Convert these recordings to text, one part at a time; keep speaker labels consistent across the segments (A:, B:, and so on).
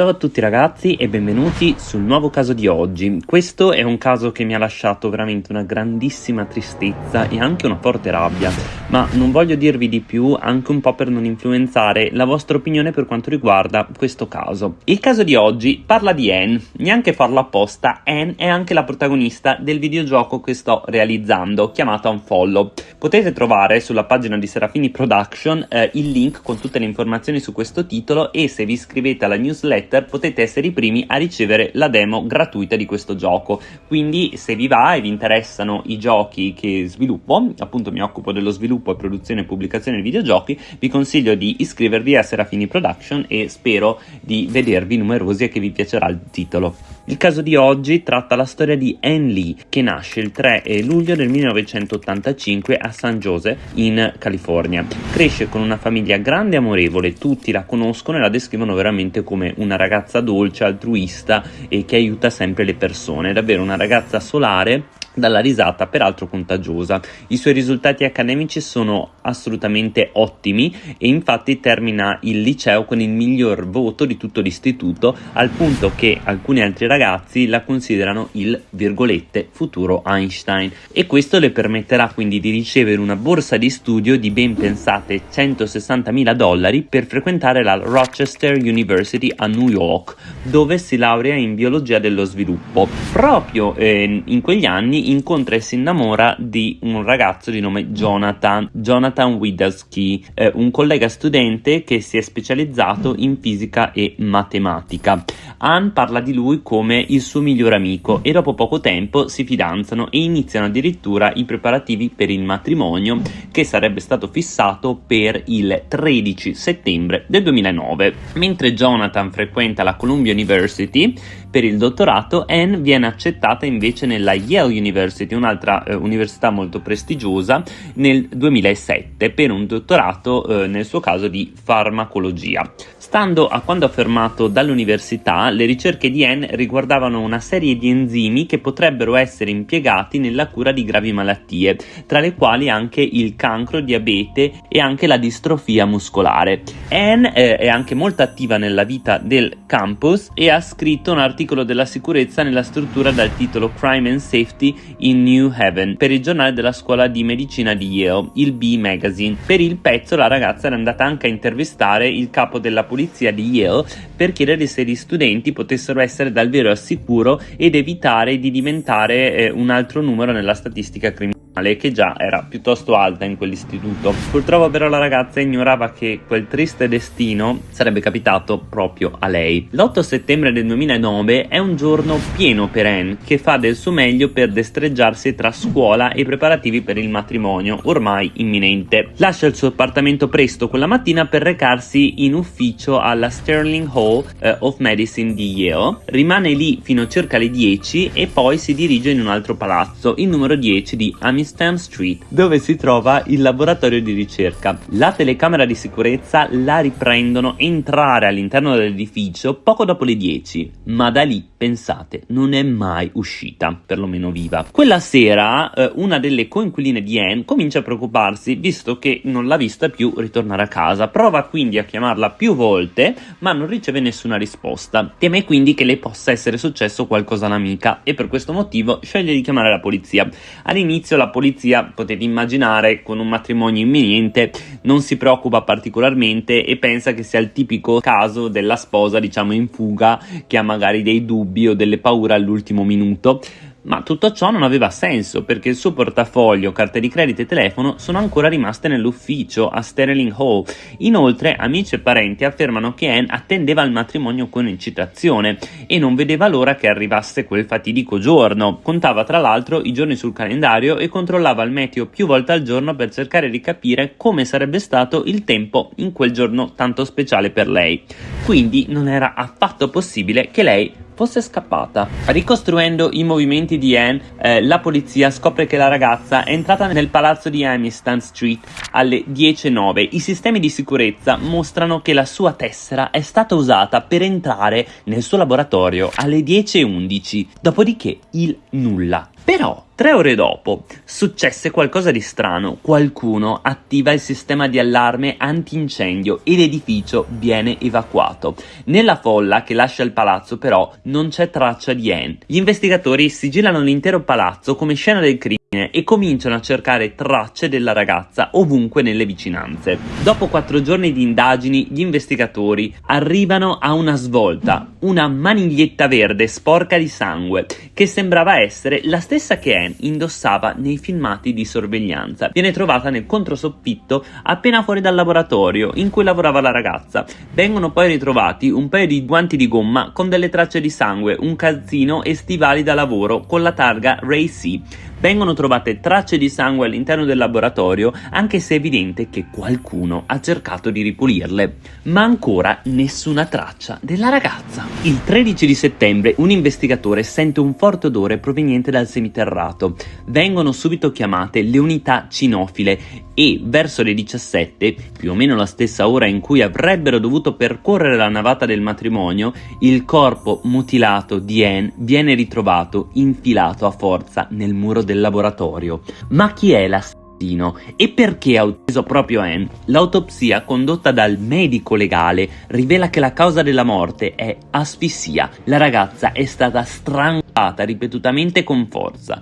A: Ciao a tutti ragazzi e benvenuti sul nuovo caso di oggi. Questo è un caso che mi ha lasciato veramente una grandissima tristezza e anche una forte rabbia, ma non voglio dirvi di più anche un po' per non influenzare la vostra opinione per quanto riguarda questo caso. Il caso di oggi parla di Anne, neanche farlo apposta, Anne è anche la protagonista del videogioco che sto realizzando, chiamato Unfollow. Potete trovare sulla pagina di Serafini Production eh, il link con tutte le informazioni su questo titolo e se vi iscrivete alla newsletter newsletter potete essere i primi a ricevere la demo gratuita di questo gioco. Quindi se vi va e vi interessano i giochi che sviluppo, appunto mi occupo dello sviluppo, produzione e pubblicazione di videogiochi, vi consiglio di iscrivervi a Serafini Production e spero di vedervi numerosi e che vi piacerà il titolo. Il caso di oggi tratta la storia di Anne Lee, che nasce il 3 luglio del 1985 a San Jose, in California. Cresce con una famiglia grande e amorevole, tutti la conoscono e la descrivono veramente come una ragazza dolce, altruista e che aiuta sempre le persone. È davvero una ragazza solare dalla risata peraltro contagiosa. I suoi risultati accademici sono assolutamente ottimi e infatti termina il liceo con il miglior voto di tutto l'istituto al punto che alcuni altri ragazzi la considerano il virgolette futuro Einstein e questo le permetterà quindi di ricevere una borsa di studio di ben pensate 160 mila dollari per frequentare la Rochester University a New York dove si laurea in biologia dello sviluppo. Proprio eh, in quegli anni incontra e si innamora di un ragazzo di nome Jonathan, Jonathan Widowski, eh, un collega studente che si è specializzato in fisica e matematica. Anne parla di lui come il suo migliore amico e dopo poco tempo si fidanzano e iniziano addirittura i preparativi per il matrimonio che sarebbe stato fissato per il 13 settembre del 2009. Mentre Jonathan frequenta la Columbia University per il dottorato, Anne viene accettata invece nella Yale University, un'altra eh, università molto prestigiosa, nel 2007 per un dottorato eh, nel suo caso di farmacologia. Stando a quando affermato dall'università, le ricerche di Anne riguardavano una serie di enzimi che potrebbero essere impiegati nella cura di gravi malattie, tra le quali anche il cancro, diabete e anche la distrofia muscolare. Anne eh, è anche molto attiva nella vita del campus e ha scritto un articolo della sicurezza nella struttura dal titolo Crime and Safety in New Haven per il giornale della scuola di medicina di Yale, il B Magazine. Per il pezzo la ragazza era andata anche a intervistare il capo della polizia di Yale per chiedere se gli studenti potessero essere davvero al sicuro ed evitare di diventare eh, un altro numero nella statistica criminale che già era piuttosto alta in quell'istituto. Purtroppo però la ragazza ignorava che quel triste destino sarebbe capitato proprio a lei. L'8 settembre del 2009 è un giorno pieno per Anne che fa del suo meglio per destreggiarsi tra scuola e preparativi per il matrimonio ormai imminente. Lascia il suo appartamento presto quella mattina per recarsi in ufficio alla Sterling Hall uh, of Medicine di Yale, rimane lì fino a circa le 10 e poi si dirige in un altro palazzo, il numero 10 di Amistoso Stam Street, dove si trova il laboratorio di ricerca. La telecamera di sicurezza la riprendono entrare all'interno dell'edificio poco dopo le 10, ma da lì, pensate, non è mai uscita, perlomeno viva. Quella sera, eh, una delle coinquiline di Anne comincia a preoccuparsi, visto che non l'ha vista più ritornare a casa. Prova quindi a chiamarla più volte, ma non riceve nessuna risposta. Teme quindi che le possa essere successo qualcosa all'amica e per questo motivo sceglie di chiamare la polizia. All'inizio la polizia, potete immaginare, con un matrimonio imminente, non si preoccupa particolarmente e pensa che sia il tipico caso della sposa, diciamo, in fuga, che ha magari dei dubbi o delle paure all'ultimo minuto. Ma tutto ciò non aveva senso perché il suo portafoglio, carte di credito e telefono sono ancora rimaste nell'ufficio a Sterling Hall. Inoltre, amici e parenti affermano che Anne attendeva il matrimonio con eccitazione e non vedeva l'ora che arrivasse quel fatidico giorno. Contava tra l'altro i giorni sul calendario e controllava il meteo più volte al giorno per cercare di capire come sarebbe stato il tempo in quel giorno tanto speciale per lei. Quindi non era affatto possibile che lei fosse scappata. Ricostruendo i movimenti di Anne, eh, la polizia scopre che la ragazza è entrata nel palazzo di Amistan Street alle 10.09. I sistemi di sicurezza mostrano che la sua tessera è stata usata per entrare nel suo laboratorio alle 10.11. Dopodiché il nulla. Però, tre ore dopo, successe qualcosa di strano. Qualcuno attiva il sistema di allarme antincendio e l'edificio viene evacuato. Nella folla che lascia il palazzo, però, non c'è traccia di Anne. Gli investigatori sigillano l'intero palazzo come scena del crimine e cominciano a cercare tracce della ragazza ovunque nelle vicinanze. Dopo quattro giorni di indagini, gli investigatori arrivano a una svolta, una maniglietta verde sporca di sangue, che sembrava essere la stessa che Anne indossava nei filmati di sorveglianza. Viene trovata nel controsoffitto appena fuori dal laboratorio in cui lavorava la ragazza. Vengono poi ritrovati un paio di guanti di gomma con delle tracce di sangue, un calzino e stivali da lavoro con la targa Ray C vengono trovate tracce di sangue all'interno del laboratorio, anche se è evidente che qualcuno ha cercato di ripulirle. Ma ancora nessuna traccia della ragazza. Il 13 di settembre un investigatore sente un forte odore proveniente dal semiterrato. Vengono subito chiamate le unità cinofile e verso le 17, più o meno la stessa ora in cui avrebbero dovuto percorrere la navata del matrimonio, il corpo mutilato di Anne viene ritrovato infilato a forza nel muro del laboratorio. Ma chi è l'assassino? E perché ha ucciso proprio Anne? L'autopsia condotta dal medico legale rivela che la causa della morte è asfissia. La ragazza è stata strangolata ripetutamente con forza.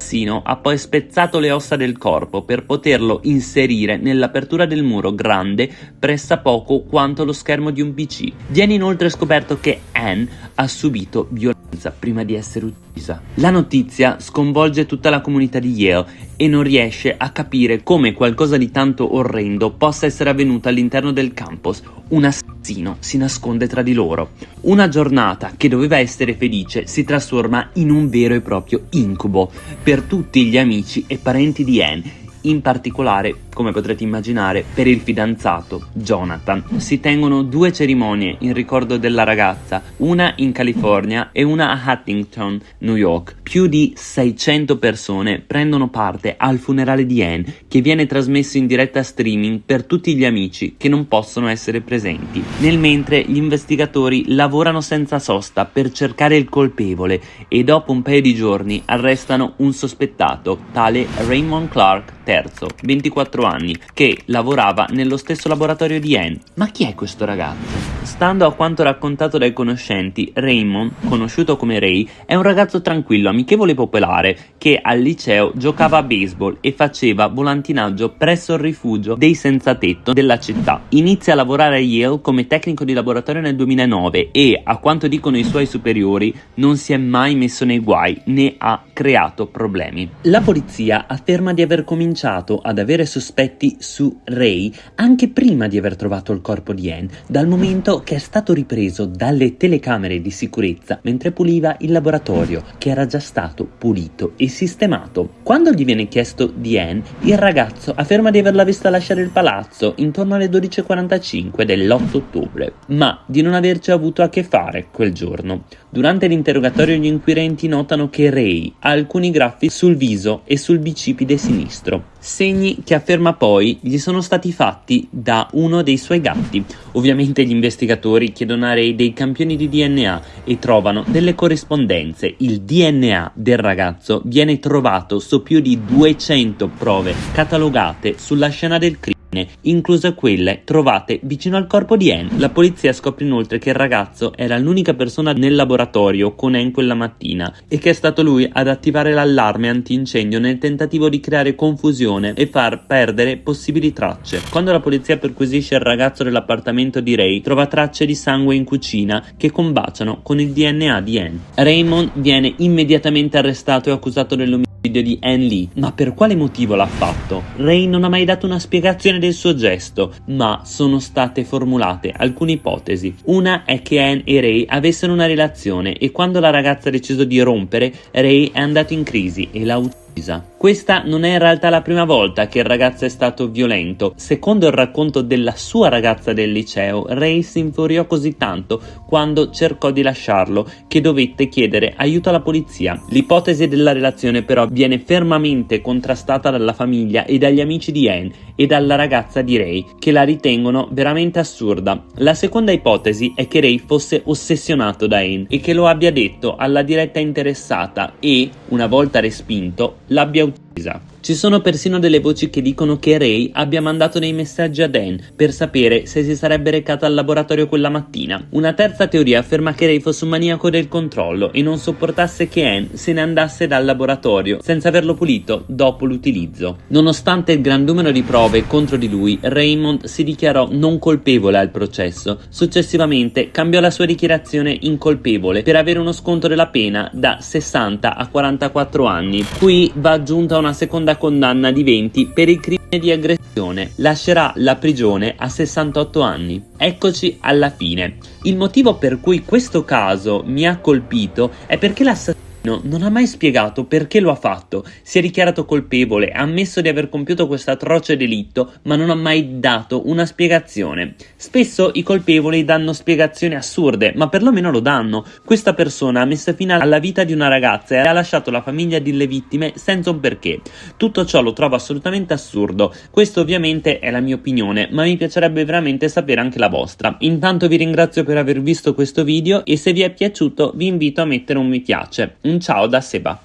A: L'assassino ha poi spezzato le ossa del corpo per poterlo inserire nell'apertura del muro grande pressappoco quanto lo schermo di un PC. Viene inoltre scoperto che Anne ha subito violenza prima di essere uccisa. La notizia sconvolge tutta la comunità di Yale e non riesce a capire come qualcosa di tanto orrendo possa essere avvenuto all'interno del campus. Un assassino si nasconde tra di loro. Una giornata che doveva essere felice si trasforma in un vero e proprio incubo per tutti gli amici e parenti di Anne in particolare, come potrete immaginare, per il fidanzato Jonathan. Si tengono due cerimonie in ricordo della ragazza, una in California e una a Huntington, New York. Più di 600 persone prendono parte al funerale di Anne, che viene trasmesso in diretta streaming per tutti gli amici che non possono essere presenti. Nel mentre gli investigatori lavorano senza sosta per cercare il colpevole e dopo un paio di giorni arrestano un sospettato, tale Raymond Clark III, 24 anni, che lavorava nello stesso laboratorio di Anne. Ma chi è questo ragazzo? Stando a quanto raccontato dai conoscenti, Raymond, conosciuto come Ray, è un ragazzo tranquillo, amichevole e popolare che al liceo giocava a baseball e faceva volantinaggio presso il rifugio dei senza tetto della città. Inizia a lavorare a Yale come tecnico di laboratorio nel 2009 e, a quanto dicono i suoi superiori, non si è mai messo nei guai né ha creato problemi. La polizia afferma di aver cominciato cominciato ad avere sospetti su Ray anche prima di aver trovato il corpo di Anne, dal momento che è stato ripreso dalle telecamere di sicurezza mentre puliva il laboratorio, che era già stato pulito e sistemato. Quando gli viene chiesto di Anne, il ragazzo afferma di averla vista lasciare il palazzo intorno alle 12.45 dell'8 ottobre, ma di non averci avuto a che fare quel giorno. Durante l'interrogatorio gli inquirenti notano che Ray ha alcuni graffi sul viso e sul bicipite sinistro, segni che afferma poi gli sono stati fatti da uno dei suoi gatti. Ovviamente gli investigatori chiedono a Ray dei campioni di DNA e trovano delle corrispondenze. Il DNA del ragazzo viene trovato su più di 200 prove catalogate sulla scena del crimine incluse quelle trovate vicino al corpo di Anne. La polizia scopre inoltre che il ragazzo era l'unica persona nel laboratorio con Anne quella mattina e che è stato lui ad attivare l'allarme antincendio nel tentativo di creare confusione e far perdere possibili tracce. Quando la polizia perquisisce il ragazzo dell'appartamento di Ray, trova tracce di sangue in cucina che combaciano con il DNA di Anne. Raymond viene immediatamente arrestato e accusato dell'omicidio video di Anne Lee, ma per quale motivo l'ha fatto? Ray non ha mai dato una spiegazione del suo gesto, ma sono state formulate alcune ipotesi. Una è che Anne e Ray avessero una relazione e quando la ragazza ha deciso di rompere, Ray è andato in crisi e l'ha ucciso questa non è in realtà la prima volta che il ragazzo è stato violento. Secondo il racconto della sua ragazza del liceo, Ray si infuriò così tanto quando cercò di lasciarlo che dovette chiedere aiuto alla polizia. L'ipotesi della relazione però viene fermamente contrastata dalla famiglia e dagli amici di Anne e dalla ragazza di Ray che la ritengono veramente assurda. La seconda ipotesi è che Ray fosse ossessionato da Anne e che lo abbia detto alla diretta interessata e, una volta respinto, l'abbia uccisa. Ci sono persino delle voci che dicono che Ray abbia mandato dei messaggi a Dan per sapere se si sarebbe recata al laboratorio quella mattina. Una terza teoria afferma che Ray fosse un maniaco del controllo e non sopportasse che Anne se ne andasse dal laboratorio senza averlo pulito dopo l'utilizzo. Nonostante il gran numero di prove contro di lui, Raymond si dichiarò non colpevole al processo. Successivamente cambiò la sua dichiarazione incolpevole per avere uno sconto della pena da 60 a 44 anni. Qui va aggiunta una seconda condanna di 20 per il crimine di aggressione. Lascerà la prigione a 68 anni. Eccoci alla fine. Il motivo per cui questo caso mi ha colpito è perché l'assassino No, non ha mai spiegato perché lo ha fatto, si è dichiarato colpevole, ha ammesso di aver compiuto questo atroce delitto, ma non ha mai dato una spiegazione. Spesso i colpevoli danno spiegazioni assurde, ma perlomeno lo danno. Questa persona ha messo fine alla vita di una ragazza e ha lasciato la famiglia delle vittime senza un perché. Tutto ciò lo trovo assolutamente assurdo. Questo ovviamente è la mia opinione, ma mi piacerebbe veramente sapere anche la vostra. Intanto vi ringrazio per aver visto questo video e se vi è piaciuto vi invito a mettere un mi piace. Un ciao da Seba.